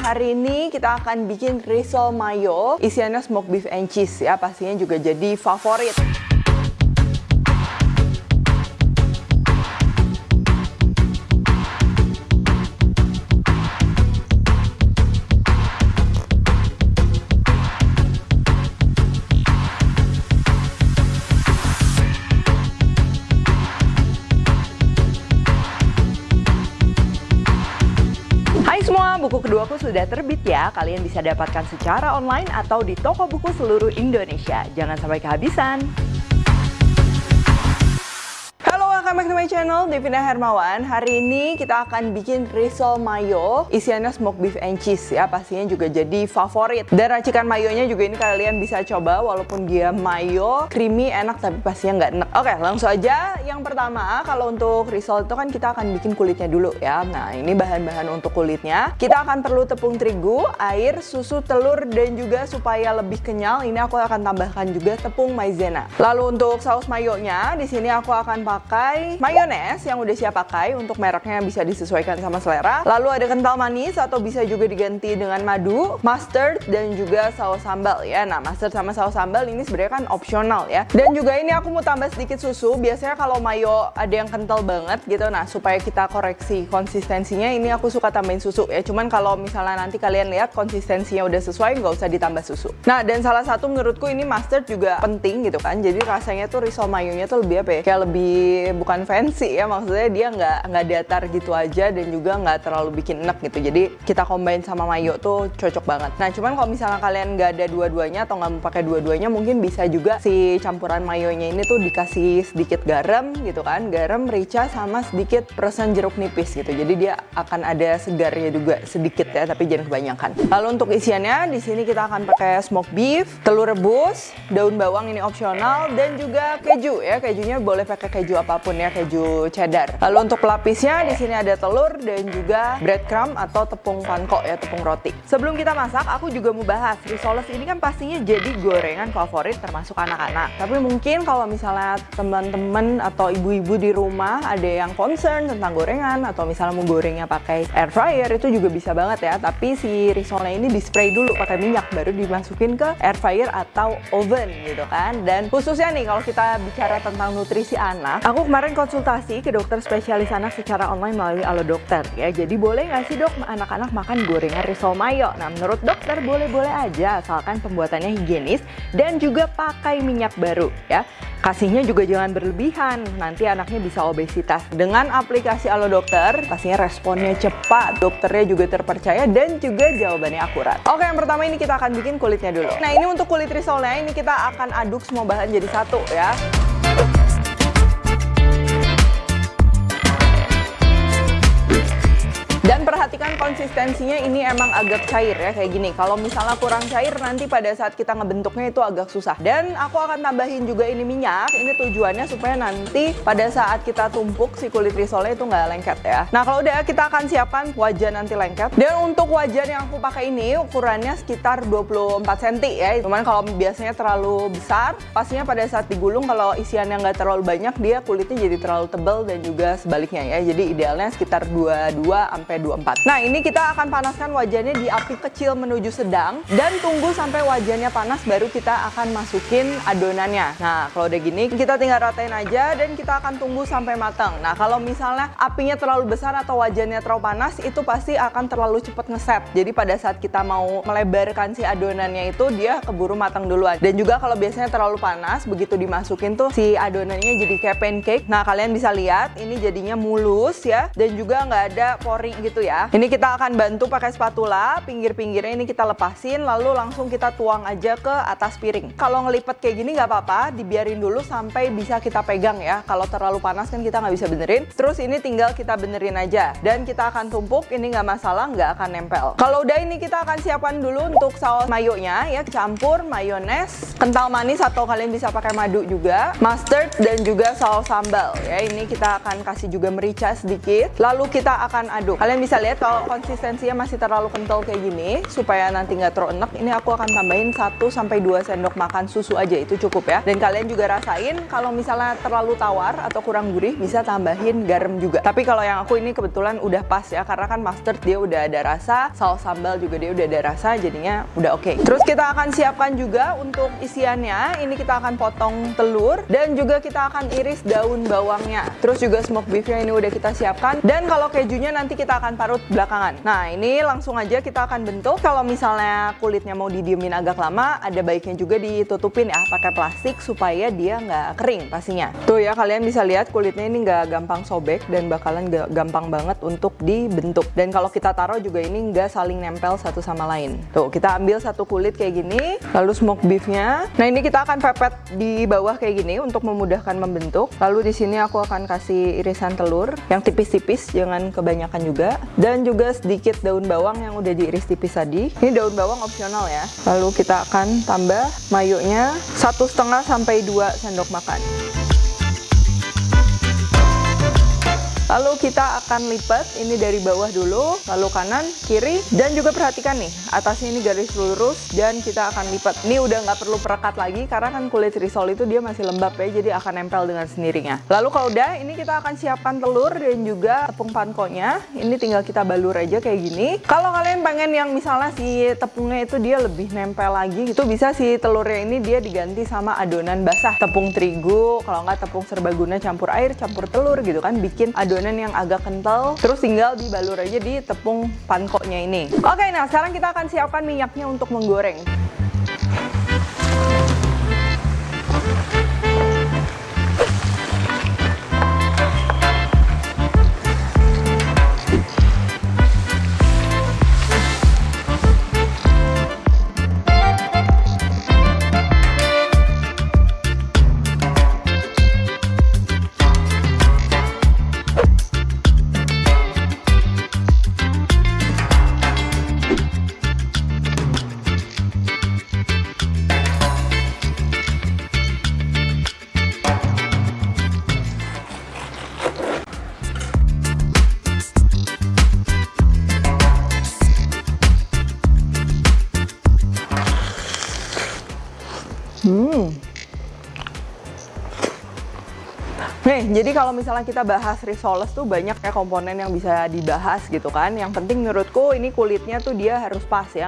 Hari ini kita akan bikin risol mayo Isiannya smoked beef and cheese. Ya Pastinya juga jadi favorit buku keduaku sudah terbit ya. Kalian bisa dapatkan secara online atau di toko buku seluruh Indonesia. Jangan sampai kehabisan welcome back to my channel, Devina Hermawan. Hari ini kita akan bikin risol mayo. Isiannya smoked beef and cheese ya Pastinya juga jadi favorit. Dan racikan mayonya juga ini kalian bisa coba Walaupun dia mayo, creamy, enak Tapi pastinya nggak enak. Oke langsung aja. Yang pertama kalau untuk risol itu kan kita akan bikin kulitnya dulu ya. Nah ini bahan-bahan untuk kulitnya. Kita akan perlu tepung terigu, air, susu, telur Dan juga supaya lebih kenyal Ini aku akan tambahkan juga tepung maizena. Lalu untuk saus mayonya di sini aku akan pakai mayones yang udah siap pakai untuk mereknya bisa disesuaikan sama selera. Lalu ada kental manis atau bisa juga diganti dengan madu, mustard dan juga saus sambal ya. Nah, mustard sama saus sambal ini sebenarnya kan opsional ya. Dan juga ini aku mau tambah sedikit susu. Biasanya kalau mayo ada yang kental banget gitu. Nah, supaya kita koreksi konsistensinya ini aku suka tambahin susu ya. Cuman kalau misalnya nanti kalian lihat konsistensinya udah sesuai nggak usah ditambah susu. Nah, dan salah satu menurutku ini mustard juga penting gitu kan. Jadi rasanya tuh risol mayonya tuh lebih apa ya? Kayak lebih bukan bukan fancy ya maksudnya dia nggak nggak datar gitu aja dan juga nggak terlalu bikin enak gitu. Jadi kita combine sama mayo tuh cocok banget. Nah cuman kalau misalnya kalian nggak ada dua-duanya atau nggak mau pakai dua-duanya mungkin bisa juga si campuran mayonya ini tuh dikasih sedikit garam gitu kan. Garam merica sama sedikit persen jeruk nipis gitu. Jadi dia akan ada segarnya juga sedikit ya tapi jangan kebanyakan. Lalu untuk isiannya di sini kita akan pakai smoked beef telur rebus daun bawang ini opsional dan juga keju ya. Kejunya boleh pakai keju apa pun ya keju cheddar. Lalu untuk pelapisnya di sini ada telur dan juga breadcrumb atau tepung panko ya, tepung roti. Sebelum kita masak, aku juga mau bahas risoles ini kan pastinya jadi gorengan favorit termasuk anak-anak. Tapi mungkin kalau misalnya teman-teman atau ibu-ibu di rumah ada yang concern tentang gorengan atau misalnya mau gorengnya pakai air fryer itu juga bisa banget ya. Tapi si risolnya ini di spray dulu pakai minyak baru dimasukin ke air fryer atau oven gitu kan. Dan khususnya nih kalau kita bicara tentang nutrisi anak, aku kemarin konsultasi ke dokter spesialis anak secara online melalui Alo Dokter ya. Jadi boleh nggak sih dok anak-anak makan gorengan risol mayo? Nah menurut dokter boleh-boleh aja asalkan pembuatannya higienis dan juga pakai minyak baru ya. Kasihnya juga jangan berlebihan, nanti anaknya bisa obesitas. Dengan aplikasi Alo Dokter, pastinya responnya cepat, dokternya juga terpercaya dan juga jawabannya akurat. Oke, yang pertama ini kita akan bikin kulitnya dulu. Nah, ini untuk kulit risolnya, ini kita akan aduk semua bahan jadi satu ya. Konsistensinya ini emang agak cair ya kayak gini. Kalau misalnya kurang cair nanti pada saat kita ngebentuknya itu agak susah. Dan aku akan tambahin juga ini minyak. Ini tujuannya supaya nanti pada saat kita tumpuk si kulit risolnya itu nggak lengket ya. Nah kalau udah kita akan siapkan wajan nanti lengket. Dan untuk wajan yang aku pakai ini ukurannya sekitar 24 cm ya. Cuman kalau biasanya terlalu besar, pastinya pada saat digulung kalau isiannya nggak terlalu banyak dia kulitnya jadi terlalu tebal dan juga sebaliknya ya. Jadi idealnya sekitar 22 sampai sampai 24. Nah ini kita akan panaskan wajannya di api kecil menuju sedang dan tunggu sampai wajannya panas baru kita akan masukin adonannya. Nah kalau udah gini kita tinggal ratain aja dan kita akan tunggu sampai matang. Nah kalau misalnya apinya terlalu besar atau wajannya terlalu panas itu pasti akan terlalu cepat ngeset. Jadi pada saat kita mau melebarkan si adonannya itu dia keburu matang duluan. Dan juga kalau biasanya terlalu panas begitu dimasukin tuh si adonannya jadi kayak pancake. Nah kalian bisa lihat ini jadinya mulus ya dan juga nggak ada pori gitu ya. Ini kita akan bantu pakai spatula, pinggir-pinggirnya ini kita lepasin, lalu langsung kita tuang aja ke atas piring. Kalau ngelipet kayak gini nggak apa-apa, dibiarin dulu sampai bisa kita pegang ya. Kalau terlalu panas kan kita nggak bisa benerin. Terus ini tinggal kita benerin aja. Dan kita akan tumpuk, ini nggak masalah, nggak akan nempel. Kalau udah ini kita akan siapkan dulu untuk saus mayonya ya. Campur mayones, kental manis atau kalian bisa pakai madu juga, mustard dan juga saus sambal ya. Ini kita akan kasih juga merica sedikit. Lalu kita akan aduk. Kalian bisa lihat kalau konsistensinya masih terlalu kental kayak gini, supaya nanti nggak terlalu enak, ini aku akan tambahin 1-2 sendok makan susu aja, itu cukup ya. Dan kalian juga rasain, kalau misalnya terlalu tawar atau kurang gurih, bisa tambahin garam juga. Tapi kalau yang aku ini kebetulan udah pas ya, karena kan mustard dia udah ada rasa, saus sambal juga dia udah ada rasa, jadinya udah oke. Okay. Terus kita akan siapkan juga untuk isiannya, ini kita akan potong telur, dan juga kita akan iris daun bawangnya. Terus juga smoke beefnya ini udah kita siapkan, dan kalau kejunya nanti kita akan parut belakangan. Nah, ini langsung aja kita akan bentuk. Kalau misalnya kulitnya mau didiemin agak lama, ada baiknya juga ditutupin ya, pakai plastik supaya dia nggak kering pastinya. Tuh ya, kalian bisa lihat kulitnya ini nggak gampang sobek dan bakalan gampang banget untuk dibentuk. Dan kalau kita taruh juga ini nggak saling nempel satu sama lain. Tuh, kita ambil satu kulit kayak gini, lalu smoke beefnya. Nah, ini kita akan pepet di bawah kayak gini untuk memudahkan membentuk. Lalu di sini aku akan kasih irisan telur yang tipis-tipis, jangan kebanyakan juga. Dan juga sedikit daun bawang yang udah diiris tipis tadi. Ini daun bawang opsional ya. Lalu kita akan tambah mayonya satu setengah sampai 2 sendok makan. Lalu kita akan lipat ini dari bawah dulu, lalu kanan, kiri, dan juga perhatikan nih, atasnya ini garis lurus, dan kita akan lipat. Ini udah nggak perlu perekat lagi, karena kan kulit risol itu dia masih lembab ya, jadi akan nempel dengan sendirinya. Lalu kalau udah, ini kita akan siapkan telur dan juga tepung pankonya. Ini tinggal kita balur aja kayak gini. Kalau kalian pengen yang misalnya si tepungnya itu dia lebih nempel lagi, itu bisa si telurnya ini dia diganti sama adonan basah. Tepung terigu, kalau nggak tepung serbaguna campur air, campur telur gitu kan, bikin adonan adonan yang agak kental terus tinggal dibalur aja di tepung pankoknya ini. Oke nah sekarang kita akan siapkan minyaknya untuk menggoreng Hmm. Nih, jadi kalau misalnya kita bahas risoles tuh banyak ya komponen yang bisa dibahas gitu kan. Yang penting menurutku ini kulitnya tuh dia harus pas ya,